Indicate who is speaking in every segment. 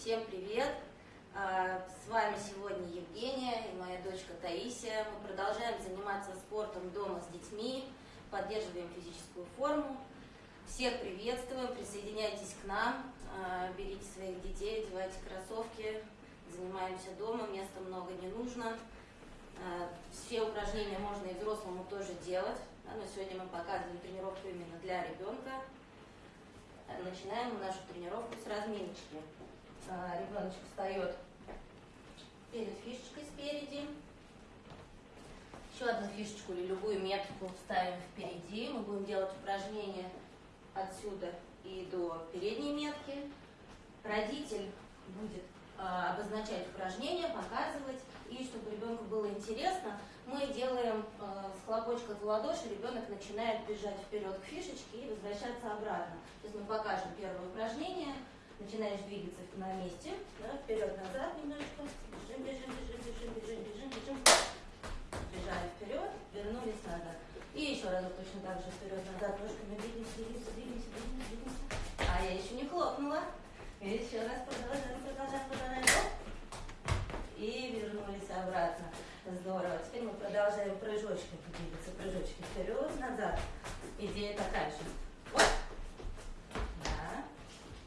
Speaker 1: Всем привет! А, с вами сегодня Евгения и моя дочка Таисия. Мы продолжаем заниматься спортом дома с детьми, поддерживаем физическую форму. Всех приветствуем, присоединяйтесь к нам, а, берите своих детей, одевайте кроссовки, занимаемся дома, места много не нужно. А, все упражнения можно и взрослому тоже делать, но сегодня мы показываем тренировку именно для ребенка. Начинаем нашу тренировку с разминочки. Ребеночек встает перед фишечкой спереди. Еще одну фишечку или любую метку ставим впереди. Мы будем делать упражнение отсюда и до передней метки. Родитель будет а, обозначать упражнения, показывать. И чтобы ребенку было интересно, мы делаем э, с хлопочка в ладоши, ребенок начинает бежать вперед к фишечке и возвращаться обратно. Сейчас мы покажем первое упражнение. Начинаешь двигаться на месте, да, вперед-назад немножечко. Бежим, бежим, бежим, бежим, бежим, бежим, бежим. Бежали вперед, вернулись назад. И еще разок точно так же вперед-назад, ножками двигаемся, двигаемся, двигаемся, двигаемся, двигаемся. А я еще не хлопнула. Еще раз продолжаем, продолжаем, продолжаем. И вернулись обратно. Здорово. Теперь мы продолжаем прыжочками двигаться. Прыжочки вперед, назад. Идея такая же. Вот.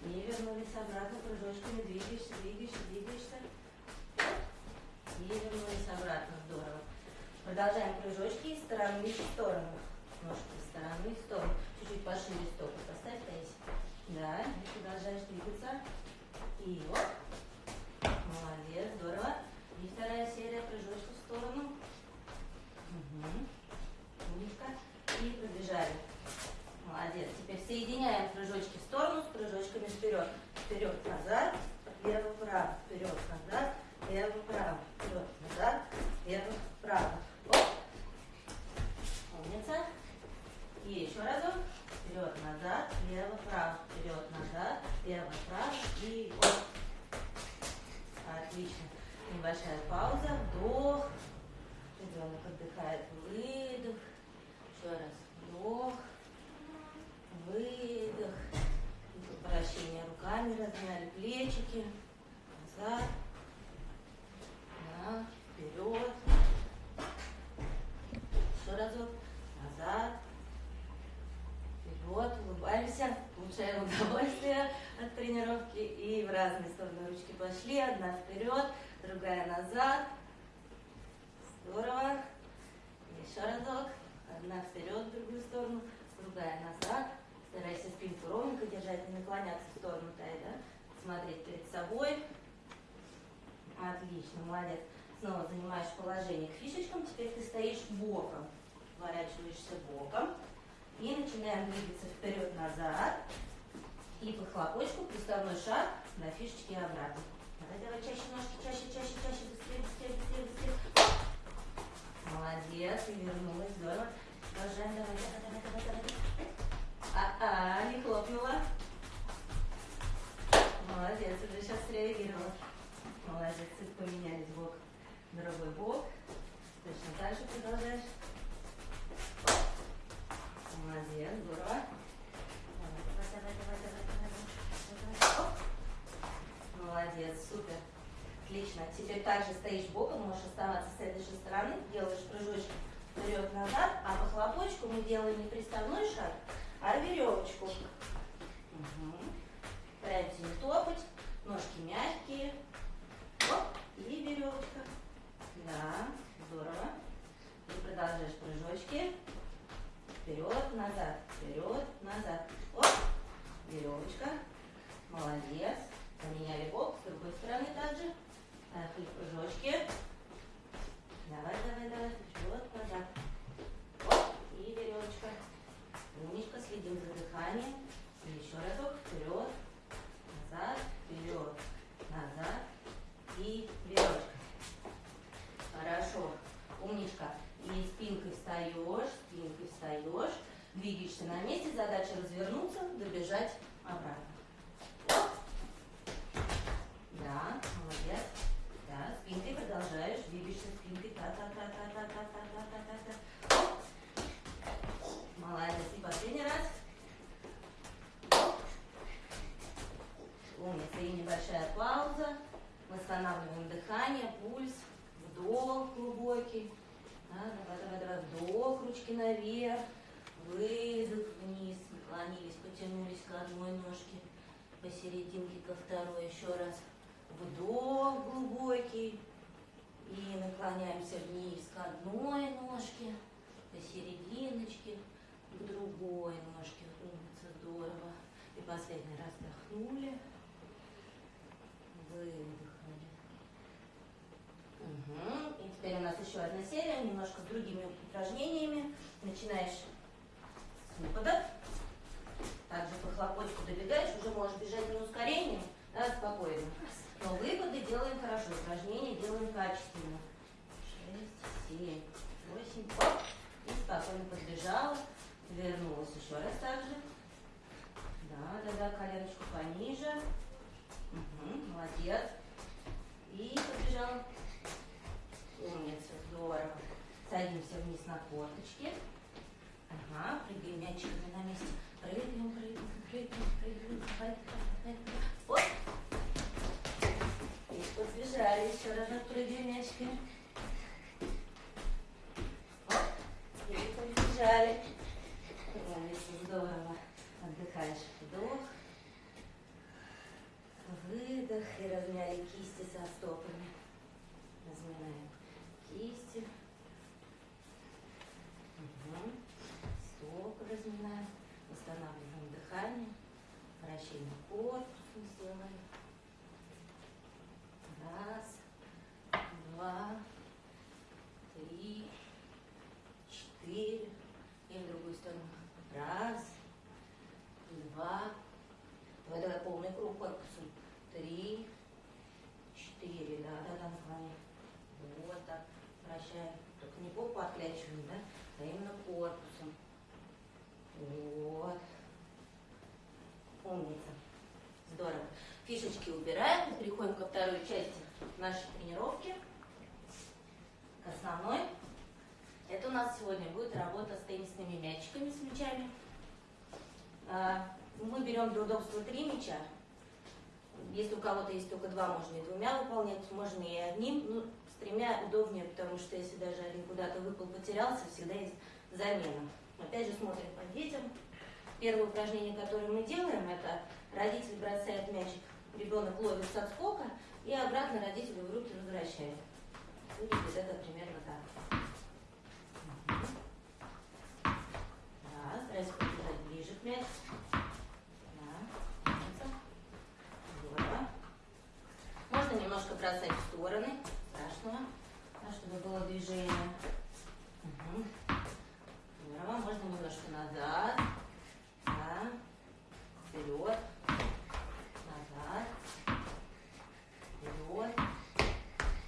Speaker 1: И вернулись обратно прыжочками. Двигаешься, двигаешься, двигаешься. И вернулись обратно. Здорово. Продолжаем прыжочки из стороны в сторону. Ножки из стороны в сторону. Чуть-чуть пошире стопы поставь, Таисия. Да, и продолжаешь двигаться. И вот. Молодец, здорово. И вторая серия прыжочков в сторону. Угу. Умничка. И пробежали. Молодец. Теперь соединяем прыжочки в сторону с прыжочками вперед. Вперед, назад, лево, вправо. Вперед, назад, лево, вправо. Вперед, назад, лево, вправо. Оп. Умница. И еще разок. Вперед, назад, лево, вправо. Вперед, назад, лево, вправо. И вот. Отлично. Небольшая пауза. Вдох. Ребенок отдыхает. Выдох. Еще раз. Вдох. Выдох. Вращение руками размяли плечики. Назад. Да. Вперед. Еще разок. Назад вот, улыбаемся, получаем удовольствие от тренировки и в разные стороны пошли. Одна вперед, другая назад. Здорово. Еще разок. Одна вперед, в другую сторону, другая назад. Старайся спинку ровненько держать, не наклоняться в сторону тай, да? Смотреть перед собой. Отлично, молодец. Снова занимаешь положение к фишечкам. Теперь ты стоишь боком. Поворачиваешься боком. И начинаем двигаться вперед-назад. И по хлопочку приставной шаг на фишечке обратно. Давай, давай, чаще ножки, чаще, чаще, чаще, быстрее, быстрее, быстрее, быстрее. Молодец, и вернулась, здорово. Продолжаем, давай, давай, давай, давай, давай. А-а, не хлопнула. Молодец, уже сейчас среагировала. Молодец, поменялись бок, другой бок. Точно так же продолжаешь. Молодец, здорово. Теперь также стоишь боком, можешь оставаться с этой же стороны, делаешь прыжочек вперед-назад, а по хлопочку мы делаем не приставной шаг, а веревочку. Угу. Стараемся не топать, ножки мягкие. Оп, и веревочка. Да, здорово. И продолжаешь прыжочки. Вперед, назад, вперед, назад. Оп, веревочка. Молодец. Поменяли бок, с другой стороны также. Поехали прыжочки. Давай, давай, давай, вперед, назад. Оп, и веревочка. Умничка, следим за дыханием. И еще разок, вперед, назад, вперед, назад. И веревочка. Хорошо. Умничка. И спинкой встаешь, спинкой встаешь, двигаешься на месте, задача развернуться, добежать обратно. Да, молодец. Да, спинкой продолжаешь, двигаешься спинкой. Та-та-та-та-та-та-та-та-та. Молодец. И последний раз. Умница. И небольшая пауза. Восстанавливаем дыхание, пульс, вдох глубокий. Да, давай, давай, давай, вдох, ручки наверх, выдох вниз, наклонились, потянулись к одной ножке, посерединке ко второй, еще раз. Вдох глубокий, и наклоняемся вниз к одной ножке, посерединочке, к другой ножке. Умница, здорово. И последний раз вдохнули, выдохнули. Угу. И теперь у нас еще одна серия, немножко с другими упражнениями. Начинаешь с выпада. Также по хлопочку добегаешь, уже можешь бежать на ускорение, да, спокойно. Но выпады делаем хорошо, упражнения делаем качественно. Шесть, семь, восемь, оп. И спокойно подбежала, вернулась еще раз также. Да, да, да, коленочку пониже. Угу, молодец. И побежал. Умница, здорово. Садимся вниз на корточки. Ага, прыгаем мячиками на месте. Прыгаем, прыгаем, прыгаем, прыгаем. Давай, давай. Вот. И подбежали. Еще раз прыгаем мячиками. Оп. И побежали. Умница, здорово. Отдыхаешь. Вдох. Выдох. И размяли кисти со стопами. Разминаем кисти. Угу. Стопы разминаем. Восстанавливаем дыхание. Вращение корпусом сделаем. Раз, два, три, четыре. И в другую сторону. Раз, два. Давай, давай полный круг корпусом. Три, четыре. Да, да, да, наклоняй. Вот так. Вращаем. Только не попу отклячиваем, да? А именно корпусом. Вот. Умница. Здорово. Фишечки убираем. Переходим ко второй части нашей тренировки. К основной. Это у нас сегодня будет работа с теннисными мячиками, с мячами. А, Мы берем для удобства три мяча. Если у кого-то есть только два, можно и двумя выполнять, можно и одним. Ну, с тремя удобнее, потому что если даже один куда-то выпал, потерялся, всегда есть замена. Опять же смотрим по детям. Первое упражнение, которое мы делаем, это родитель бросает мячик, ребенок ловит с отскока и обратно родителю в руки возвращает. Выглядит это примерно так. Да, старайся подбежать ближе к мячику. Да. Здорово. Можно немножко бросать в стороны, страшного, да, чтобы было движение. Мгм. Здорово, можно немножко назад, да, вперед, назад, вперед,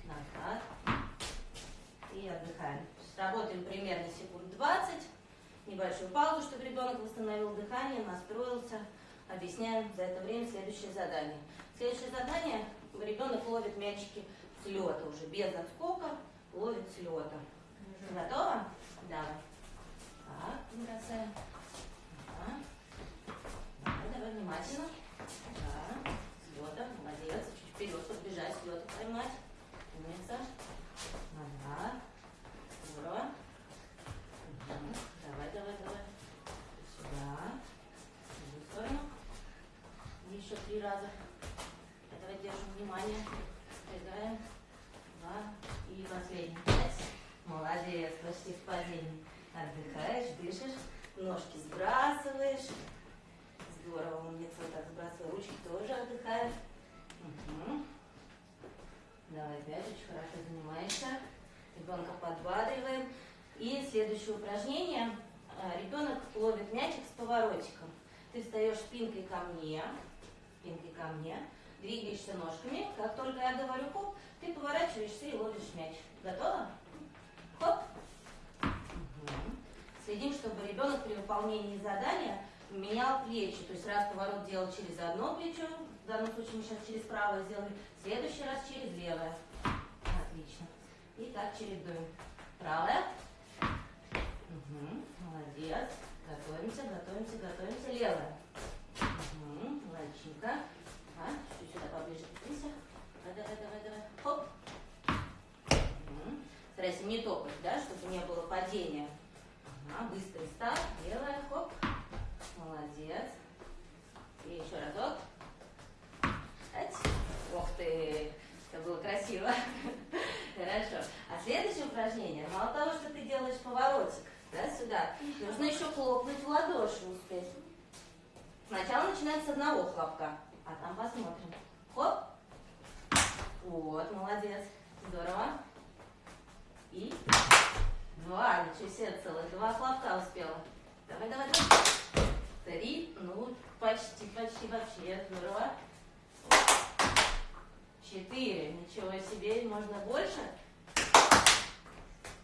Speaker 1: назад и отдыхаем. Работаем примерно секунд 20, небольшую паузу, чтобы ребенок восстановил дыхание, настроился. Объясняем за это время следующее задание. Следующее задание, ребенок ловит мячики с лета уже, без отскока, ловит с лета. Готово? Давай. Так, бросаем. Ага. Давай, давай, внимательно. Да, с лета, молодец. Чуть вперед подбежать, с лета поймать. Умница. Ага. Здорово. Мгм. Давай, давай, давай. Сюда. В другую сторону. Еще три раза. Давай держим внимание. Сбегаем. Два. И последний. Пять. Молодец, почти в падении. Отдыхаешь, дышишь, ножки сбрасываешь. Здорово, умница, вот так сбрасывай. Ручки тоже отдыхают. Мгм. Давай опять, хорошо занимаешься. Ребенка подбадриваем. И следующее упражнение. А, Ребенок ловит мячик с поворотиком. Ты встаешь спинкой ко мне, спинкой ко мне, двигаешься ножками. Как только я говорю хоп, ты поворачиваешься и ловишь мяч. Готово? Хоп. Следим, чтобы ребенок при выполнении задания менял плечи. То есть раз поворот делал через одно плечо, в данном случае мы сейчас через правое сделали, в следующий раз через левое. Отлично. И так чередуем. Правое. Угу. Молодец. Готовимся, готовимся, готовимся. Левое. Угу. Лайчинка. А, чуть сюда поближе подпися. Давай, давай, давай, давай. Хоп. Угу. Старайся не топать, да, чтобы не было падения. Ага, быстрый став, белая, хоп. Молодец. И еще разок. Ать. Ох ты, это было красиво. Хорошо. А следующее упражнение, мало того, что ты делаешь поворотик, да, сюда, нужно еще хлопнуть в ладоши успеть. Сначала начинаем с одного хлопка, а там посмотрим. Хоп. Вот, молодец. Здорово. И два, ничего себе, целых два хлопка успела. Давай, давай, давай. Три, ну, почти, почти вообще, здорово. Четыре, ничего себе, можно больше?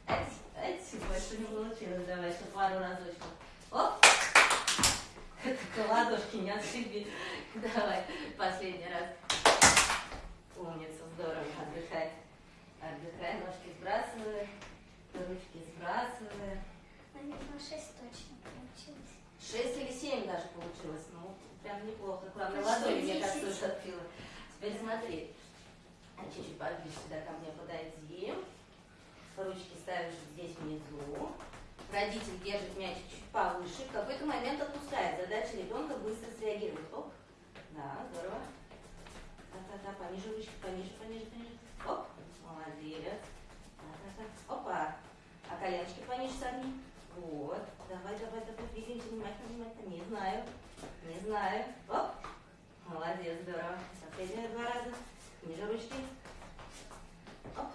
Speaker 1: Эти, эти, больше не получилось, давай еще пару разочков. Оп! Только ладошки не отшиби. Давай, последний раз. Умница, здорово, отдыхай. Отдыхай, ножки сбрасывай, ручки сбрасывай.
Speaker 2: Наверное, шесть точно получилось.
Speaker 1: Шесть или семь даже получилось. Ну, прям неплохо. Главное, ладони, мне кажется, уже отпила. Теперь смотри. А Чуть-чуть поближе сюда ко мне подойди. Ручки ставишь здесь внизу. Родитель держит мячик чуть повыше. В какой-то момент отпускает. Задача ребенка быстро среагировать. Оп. Да, здорово. Да-да-да, пониже ручки, пониже, пониже, пониже. Оп. Молодец. Да-да-да. Опа. Коленочки пониже согни. Вот. Давай, давай, давай, двигаемся внимательно, внимательно. Не знаю. Не знаю. Оп. Молодец, здорово. Последние два раза. Ниже ручки. Оп.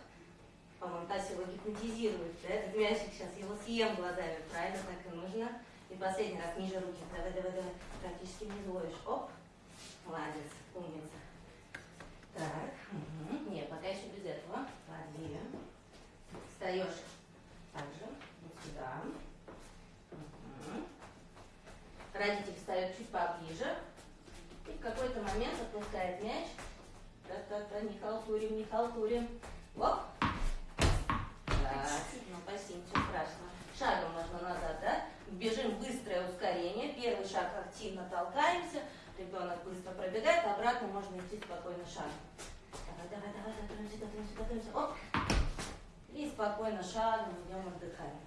Speaker 1: По-моему, Тася его гипнотизирует. Да? Этот мячик сейчас его съем глазами. Правильно, так и нужно. И последний раз ниже руки. Давай, давай, давай. Практически не ловишь. Оп. Молодец. Умница. Так. Угу. Нет, пока еще без этого. Клади. Встаешь Родитель встает чуть поближе. И в какой-то момент отпускает мяч. Та-та-та, не халтурим, не халтурим. Оп. Так, ну почти ничего страшного. Шагом можно назад, да? Бежим быстрое ускорение. Первый шаг активно толкаемся. Ребенок быстро пробегает, обратно можно идти спокойно шагом. Давай, давай, давай, готовимся, готовимся, готовимся. Оп. И спокойно шагом идем отдыхаем.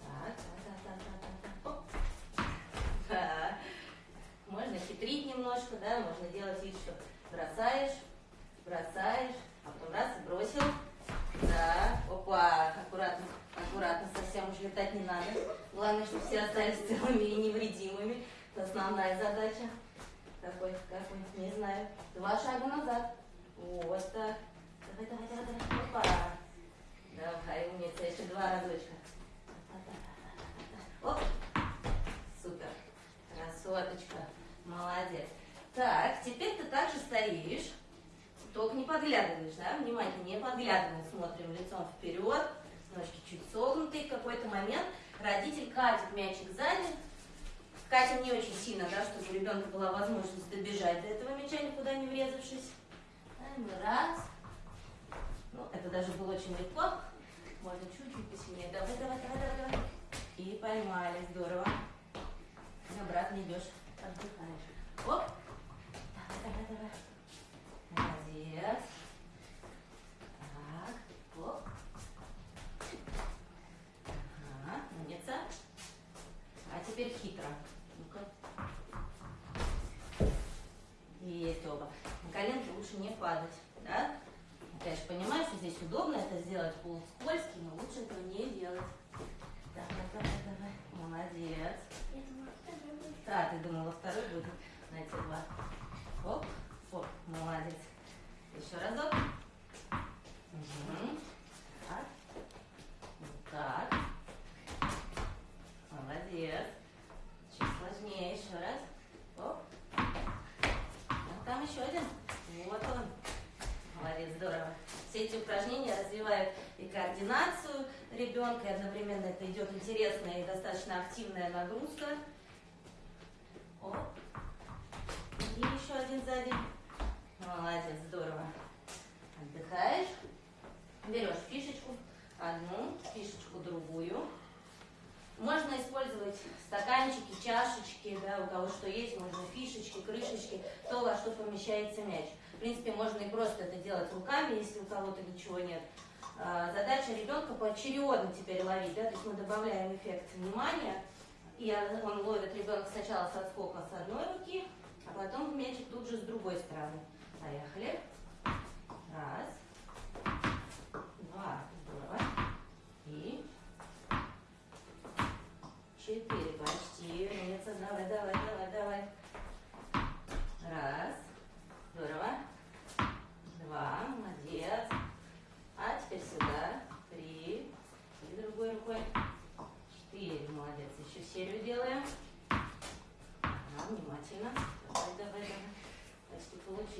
Speaker 1: Так, так, так, так, так, так. Оп. Да. Можно хитрить немножко, да, можно делать вид, что бросаешь, бросаешь, а потом раз бросил. Да, опа, аккуратно, аккуратно, совсем уж летать не надо. Главное, чтобы все остались целыми и невредимыми. Это основная задача. Какой, какой, не знаю. Два шага назад. Вот так. Давай, давай, давай, давай. Опа. Давай, умница, еще два разочка. Оп. Супер. Красоточка. Молодец. Так, теперь ты также стоишь. Только не подглядываешь, да? Внимательно, не подглядываем. Смотрим лицом вперед. Ножки чуть согнутые. В какой-то момент родитель катит мячик сзади. Катим не очень сильно, да, чтобы у ребенка была возможность добежать до этого мяча, никуда не врезавшись. Раз. Ну, это даже было очень легко. Можно чуть-чуть посильнее. Давай, давай, давай, давай, давай. И поймали, здорово. Обратно идешь, отдыхаешь. Оп. Давай, давай, давай. Молодец. Так, оп. Ага, умница. А теперь хитро. Ну-ка. Есть оба. На коленки лучше не падать, да? Я, конечно, понимаю, что здесь удобно это сделать, пол скользкий, но лучше этого не делать. Давай, давай, давай. Молодец.
Speaker 2: Я думала, второй будет.
Speaker 1: Да, ты думала, второй будет на эти два. Оп, оп, молодец. Еще разок. Мгм. Так. Вот так. Молодец. Чуть сложнее. Еще раз. Оп. А там еще один. Вот он. Молодец, здорово. Все эти упражнения развивают и координацию ребенка, и одновременно это идет интересная и активная нагрузка. Оп. И еще один сзади. Молодец, здорово. Отдыхаешь. Берешь фишечку одну, фишечку другую. Можно использовать стаканчики, чашечки, да, у кого что есть, можно фишечки, крышечки, то, во что помещается мяч. В принципе, можно и просто это делать руками, если у кого-то ничего нет. А, задача ребенка поочередно теперь ловить, да, то есть мы добавляем эффект внимания, и он ловит ребенок, сначала со скока с одной руки, а потом мячик тут же с другой стороны. Поехали. Раз, два,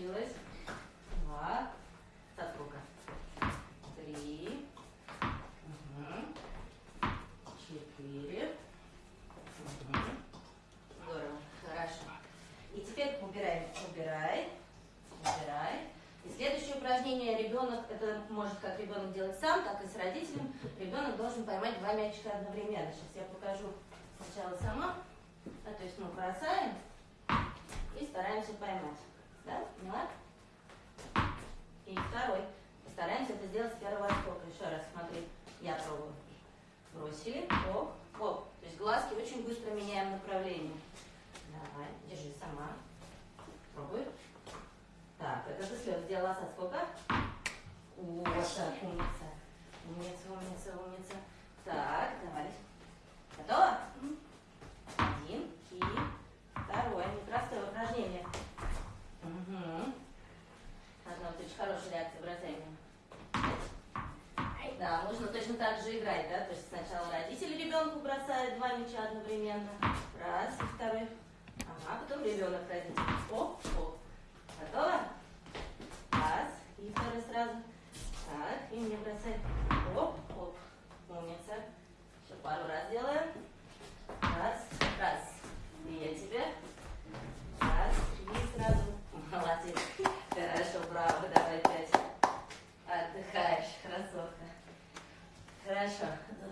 Speaker 1: получилось. Два. Сколько? Три. Мгм. Четыре. Мгм. Здорово, хорошо. И теперь убирай, убирай, убирай. И следующее упражнение ребенок, это может как ребенок делать сам, так и с родителем. Ребенок должен поймать два мячика одновременно. Сейчас я покажу сначала сама. А, то есть мы бросаем и стараемся поймать. Да, поняла? И второй. Постараемся это сделать с первого отскока. Еще раз, смотри, я пробую. Бросили, оп, оп. То есть глазки очень быстро меняем направление. Давай, держи сама. Пробуй. Так, это ты слез сделала со сколько? Вот так, умница. Умница, умница, умница. Так, давай. Готово? Один и второе. Непростое упражнение. Угу. Одна вот очень хорошая реакция бросания. Да, нужно точно так же играть, да? То есть сначала родители ребенку бросают два мяча одновременно. Раз, и второй. Ага, потом ребенок родитель. Оп, оп. Готово? Раз, и второй сразу. Так, и мне бросать. Оп, оп. Умница. Еще пару раз делаем.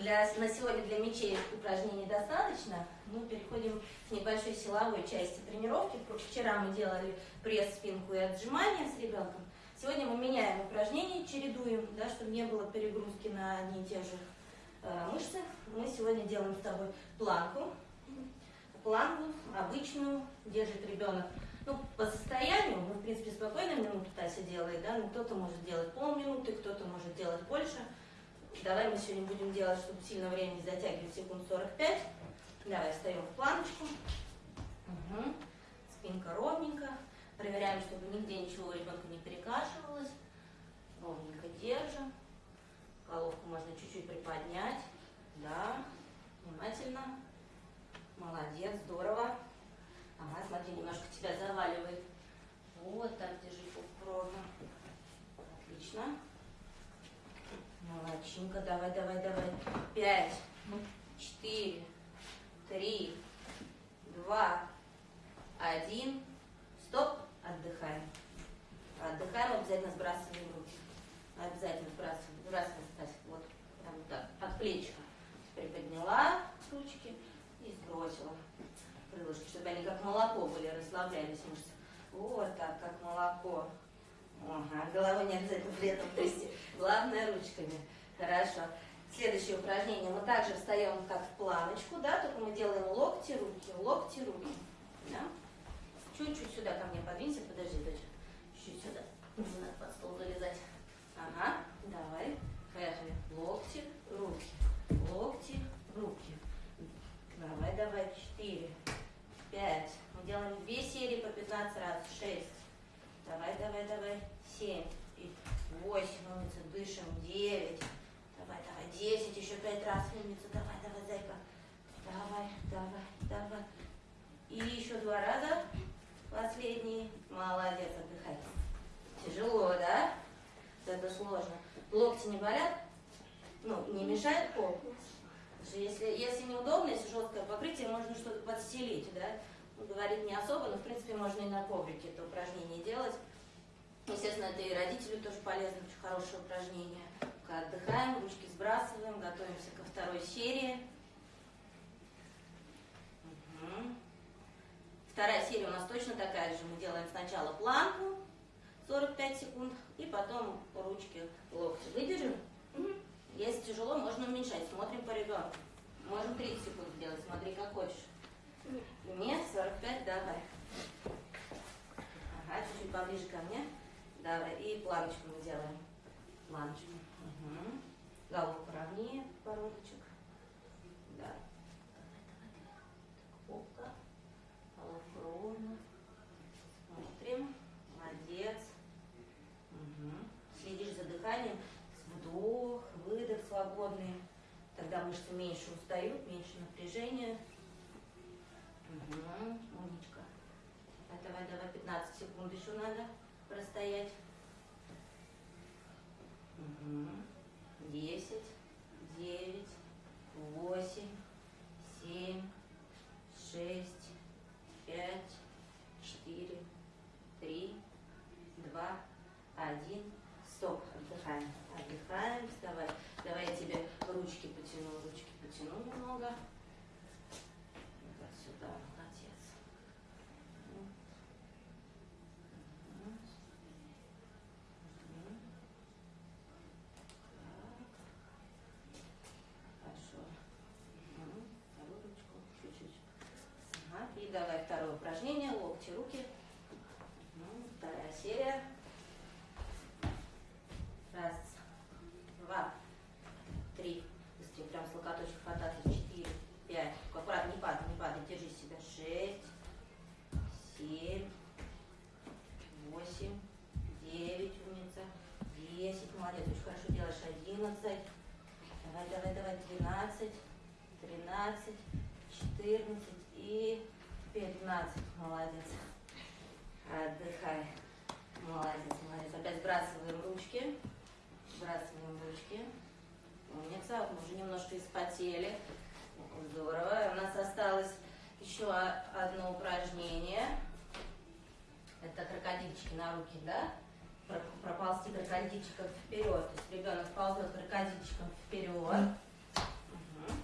Speaker 1: Для, на сегодня для мячей упражнений достаточно. Мы переходим к небольшой силовой части тренировки. Вчера мы делали пресс, спинку и отжимания с ребенком. Сегодня мы меняем упражнения, чередуем, да, чтобы не было перегрузки на одни и те же э, мышцы. Мы сегодня делаем с тобой планку. Планку обычную держит ребенок. Ну, по состоянию, ну, в принципе, спокойно минуту Тася делает, да, но кто-то может делать полминуты, кто-то может делать больше. Давай мы сегодня будем делать, чтобы сильно время не затягивать, секунд 45. Давай встаем в планочку. Угу. Спинка ровненько. Проверяем, чтобы нигде ничего у ребенка не перекашивалось. Ровненько держим. Головку можно чуть-чуть приподнять. Да. Внимательно. Молодец, здорово. Ага, смотри, немножко тебя заваливает. Вот так держи ровно. Отлично. Молодчинка, давай, давай, давай. Пять, четыре, три, два, один. Стоп, отдыхаем. Отдыхаем, обязательно сбрасываем руки. Обязательно сбрасываем. Сбрасываем, Стась, вот, прям так, от плечика. Приподняла ручки и сбросила крылышки, чтобы они как молоко были, расслаблялись мышцы. Вот так, как молоко. Ага, головой не обязательно при этом трясти. Главное ручками. Хорошо. Следующее упражнение. Мы также встаем как в планочку, да, только мы делаем локти, руки, локти, руки. Да? Чуть-чуть сюда ко мне подвинься, подожди, дочь. Чуть сюда. Не надо под стол залезать. Ага, давай. Поехали. Локти, руки. Локти, руки. Давай, давай. Четыре, пять. Мы делаем две серии по 15 раз. Шесть. Давай, давай, давай. Семь. Восемь. Дышим. Девять. Десять. Еще пять раз. Умница. Давай, давай, зайка. Давай, давай, давай. И еще два раза. Последний. Молодец. Отдыхай. Тяжело, да? Это сложно. Локти не болят? Ну, не мешает пол? Если, если неудобно, если жесткое покрытие, можно что-то подстелить, да? Ну, говорит не особо, но в принципе можно и на коврике это упражнение делать. Естественно, это и родителю тоже полезно, очень хорошее упражнение. Пока отдыхаем, ручки сбрасываем, готовимся ко второй серии. Мгм. Вторая серия у нас точно такая же. Мы делаем сначала планку 45 секунд, и потом ручки, локти. Выдержим? Если тяжело, можно уменьшать. Смотрим по ребенку. Можем 30 секунд сделать, смотри, как хочешь. Нет, 45, давай. Ага, чуть-чуть поближе ко мне. Давай, и планочку мы делаем. Планочку. Угу. Голову поровнее, подбородочек. Да. Давай, давай, давай. Опа. Головку ровно. Смотрим. Молодец. Угу. Следишь за дыханием. Вдох, выдох свободный. Тогда мышцы меньше устают, меньше напряжения. Угу, умничка. Давай, давай, давай, 15 секунд еще надо. простоять. Угу. Десять, девять, восемь, семь, шесть, пять, четыре, три, два, один. Стоп, отдыхаем. Отдыхаем, вставай. Давай я тебе ручки потяну, ручки потяну немного. Вот сюда, молодец. Мгм. Мгм. Мгм. Так. Хорошо. Мгм. Вторую ручку чуть-чуть. Ага. И давай второе упражнение. Локти, руки. Мгм. Вторая серия. Раз, два, три. Быстрее, прям с локоточков хвататься. Четыре, пять. Аккуратно, не падай, не падай. Держи себя. Шесть, семь, восемь, девять, умница. Десять, молодец, очень хорошо делаешь. Одиннадцать. Давай, давай, давай. Двенадцать, тринадцать, четырнадцать и пятнадцать. Молодец. Отдыхай. Молодец, молодец. Опять сбрасываем ручки. Сбрасываем ручки. Умница. Вот мы уже немножко испотели. Здорово. У нас осталось еще о- одно упражнение. Это крокодильчики на руки, да? Про- Проползти крокодильчиком вперед. То есть ребенок ползет крокодильчиком вперед. Мгм.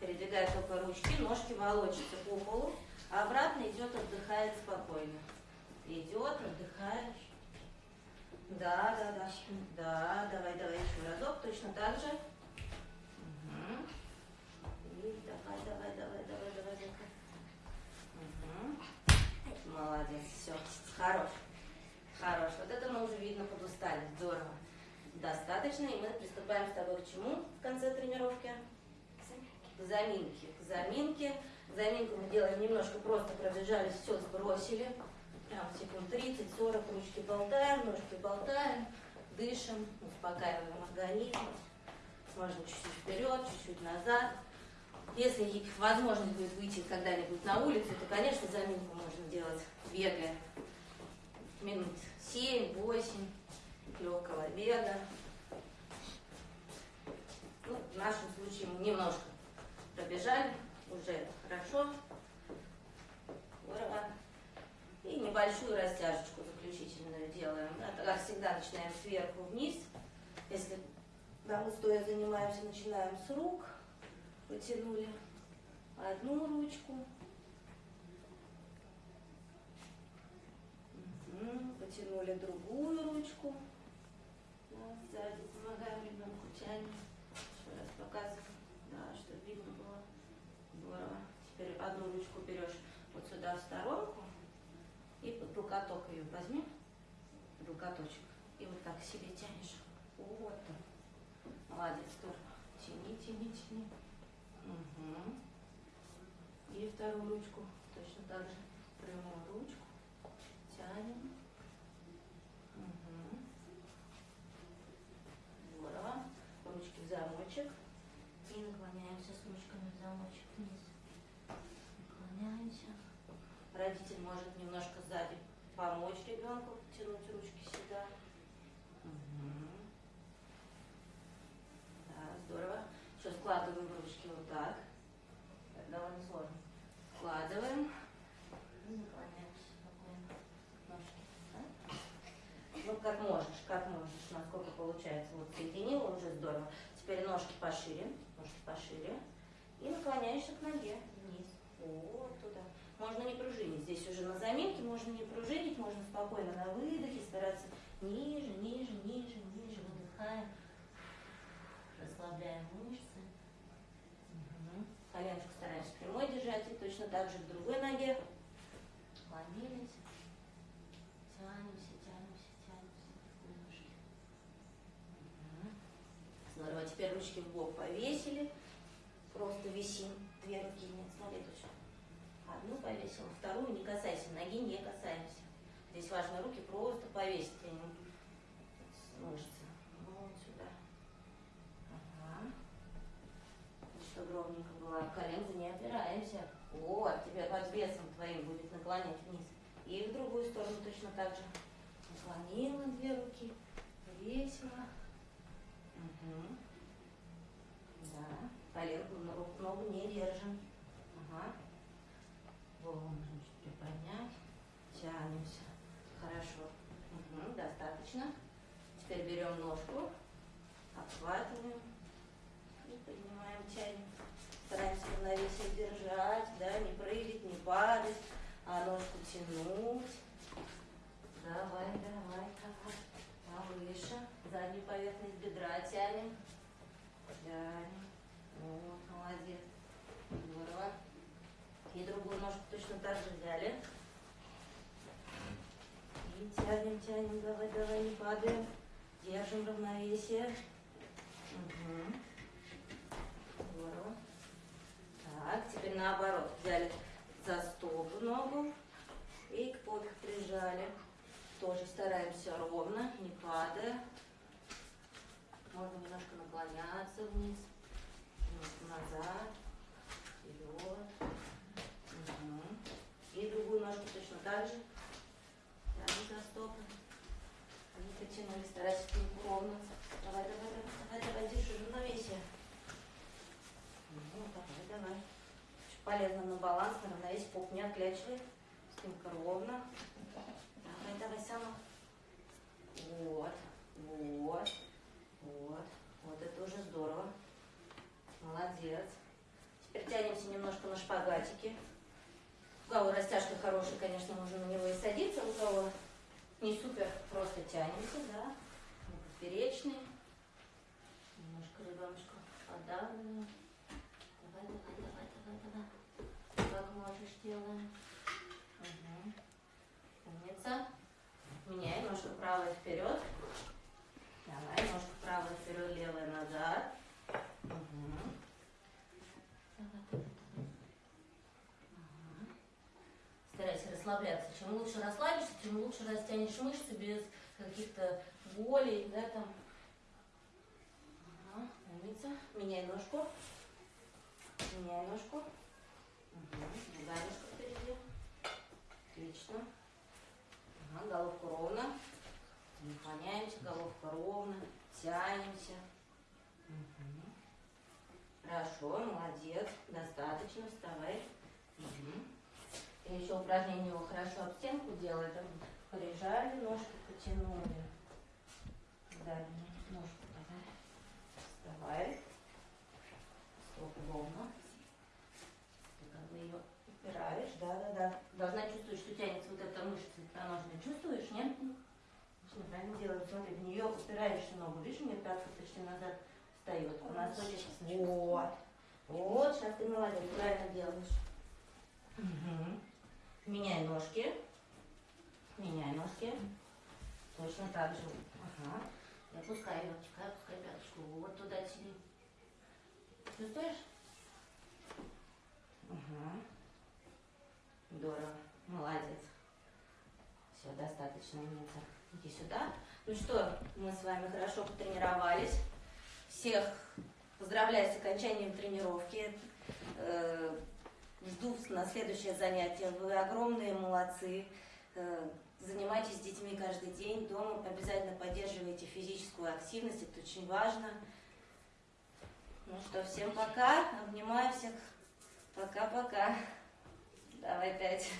Speaker 1: Передвигает только ручки, ножки волочатся по полу. А обратно идет, отдыхает спокойно. Идет, отдыхает. Да, да, да. Да, давай, давай еще разок. Точно так же. Давай, давай, давай, давай, давай, давай. Мгм. Молодец, все, хорош. Хорош. Вот это мы уже видно подустали. Здорово. Достаточно, и мы приступаем с тобой к чему в конце тренировки? К заминке. К заминке. Заминку мы делаем немножко, просто пробежались, все сбросили. Прям секунд 30-40 ручки болтаем, ножки болтаем, дышим, успокаиваем организм. Можно чуть-чуть вперед, чуть-чуть назад. Если возможность будет выйти когда-нибудь на улицу, то, конечно, заминку можно делать бегая. Минут 7-8 легкого бега. Ну, в нашем случае мы немножко пробежали, уже хорошо. Здорово. И небольшую растяжечку заключительную делаем. Это, как всегда, начинаем сверху вниз. Если да, мы стоя занимаемся, начинаем с рук. Потянули одну ручку. Потянули другую ручку. Сзади помогаем ребенку, тянем. Еще раз показываем. Да, чтобы видно было. Здорово. Теперь одну ручку берешь вот сюда в сторонку. И под локоток ее возьми. Локоточек. И вот так себе тянешь. Вот так. Молодец, здорово. Тяни, тяни, тяни. Мгм. И вторую ручку точно так же. Прямую ручку. Тянем. Мгм. Здорово. Ручки в замочек. И наклоняемся с ручками в замочек вниз. Наклоняемся. Родитель может немножко сзади помочь ребенку тянуть ручки сюда. Мгм. Да, здорово. Еще складываем ручки вот так. Это довольно сложно. Складываем. И наклоняемся. Ножки. да? Ну, как можешь, как можешь, насколько получается. Вот соединила уже здорово. Теперь ножки пошире, ножки пошире. И наклоняешься к ноге вниз. Вот туда. Можно не пружинить. Здесь уже на заминке можно не пружинить, можно спокойно на выдохе стараться ниже, ниже, ниже, ниже. Выдыхаем. Расслабляем мышцы. Мгм. Коленочку стараемся прямой держать. И точно так же к другой ноге. Наклонились. Тянемся, тянемся, тянемся. Немножко. Мгм. Здорово. Теперь ручки в бок повесили. Просто висим. Две руки нет. Смотри, точно. Одну повесил, вторую не касайся, ноги не касаемся. Здесь важно руки просто повесить, а не. Вот сюда. Ага. Чтобы ровненько было. Коленки не опираемся. Вот, тебе под весом твоим будет наклонять вниз. И в другую сторону точно так же. Наклонила две руки. Весело. Угу. Да. Коленку, ногу не держим. Ага. Голову чуть приподнять. Тянемся. Хорошо. Угу. Достаточно. Теперь берем ножку, обхватываем и поднимаем, тянем. Стараемся равновесие держать, да, не прыгать, не падать, а ножку тянуть. Давай, давай, давай. Повыше. Заднюю поверхность бедра тянем. Тянем. Вот, молодец. И другую ножку точно так же взяли. И тянем, тянем, давай, давай, не падаем. Держим равновесие. Угу. Так, теперь наоборот. Взяли за стопу ногу и к попе прижали. Тоже стараемся ровно, не падая. Можно немножко наклоняться вниз, немножко назад, вперед. Угу. И другую ножку точно так же. Тянем за стопы. И потянули, старайся спинку ровно. Давай, давай, давай, давай, держи равновесие. Ну, давай, давай. Очень полезно на баланс, на равновесие, поп не отклячивай. Спинка ровно. Давай, давай, сама. Вот, вот, вот. Вот это уже здорово. Молодец. Теперь тянемся немножко на шпагатике. У кого растяжка хорошая, конечно, можно на него и садиться. У кого не супер, просто тянемся, да. Поперечный. Немножко ребеночку подавленную. Давай, давай, давай, давай, давай. Как можешь делаем. Угу. Умница. Меняй ножку правая вперед. Давай, ножку правая вперед, левая назад. Угу. Давай, давай, давай. Ага. Старайся расслабляться. Чем лучше расслабишься, тем лучше растянешь мышцы без каких-то болей, да, там. Ага, умница. Меняй ножку. Меняй ножку. Угу. Другая ножка впереди. Отлично. Ага, головку ровно. Наклоняемся, головка ровно. Тянемся. Мгм. Хорошо, молодец. Достаточно. Вставай. Мгм. И еще упражнение его хорошо об стенку делает. Прижали, ножку потянули. Дальнюю ножку давай. Вставай. Стопу ровно. Ты как бы ее упираешь, да, да, да. Должна чувствовать, что тянется вот эта мышца икроножная. Чувствуешь, нет? Правильно делаешь. Смотри, в нее упираешься ногу. Видишь, у нее пятка почти назад встает. У нас очень... Вот. Вот, сейчас ты молодец, правильно делаешь. Мгм. Меняй ножки. Меняй ножки. Точно так же. Ага. И опускай легчик, опускай пяточку. Вот туда тяни. Чувствуешь? Ага. Здорово. Молодец. Все, достаточно, Ница. Иди сюда. Ну что, мы с вами хорошо потренировались. Всех поздравляю с окончанием тренировки. Жду на следующее занятие. Вы огромные молодцы. Э, Занимайтесь с детьми каждый день дома. Обязательно поддерживайте физическую активность. Это очень важно. Ну что, всем пока. Обнимаю всех. Пока-пока. Давай пять.